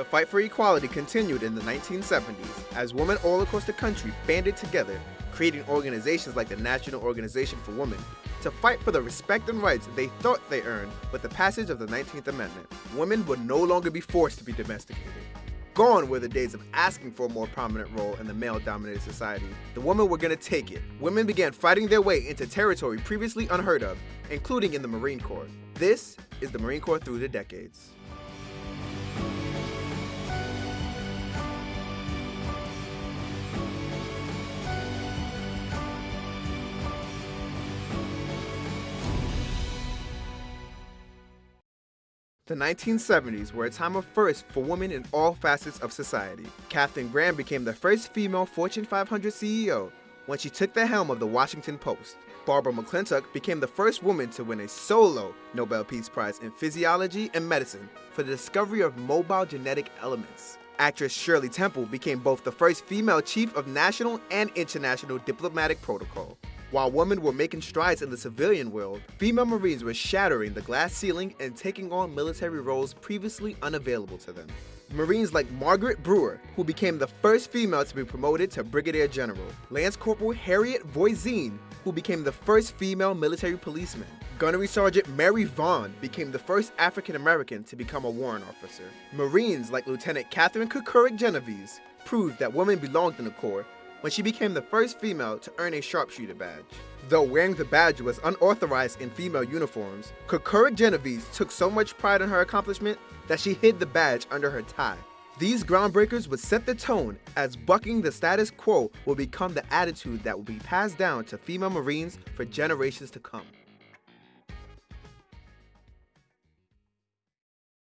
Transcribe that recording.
The fight for equality continued in the 1970s as women all across the country banded together, creating organizations like the National Organization for Women to fight for the respect and rights they thought they earned with the passage of the 19th Amendment. Women would no longer be forced to be domesticated. Gone were the days of asking for a more prominent role in the male dominated society. The women were gonna take it. Women began fighting their way into territory previously unheard of, including in the Marine Corps. This is the Marine Corps through the decades. The 1970s were a time of first for women in all facets of society. Katharine Graham became the first female Fortune 500 CEO when she took the helm of the Washington Post. Barbara McClintock became the first woman to win a solo Nobel Peace Prize in Physiology and Medicine for the discovery of mobile genetic elements. Actress Shirley Temple became both the first female chief of national and international diplomatic protocol. While women were making strides in the civilian world, female Marines were shattering the glass ceiling and taking on military roles previously unavailable to them. Marines like Margaret Brewer, who became the first female to be promoted to Brigadier General, Lance Corporal Harriet Voisin, who became the first female military policeman, Gunnery Sergeant Mary Vaughn became the first African American to become a warrant officer. Marines like Lieutenant Catherine Kocourek Genovese proved that women belonged in the Corps when she became the first female to earn a sharpshooter badge. Though wearing the badge was unauthorized in female uniforms, Kocourek Genovese took so much pride in her accomplishment that she hid the badge under her tie. These groundbreakers would set the tone as bucking the status quo will become the attitude that will be passed down to female Marines for generations to come.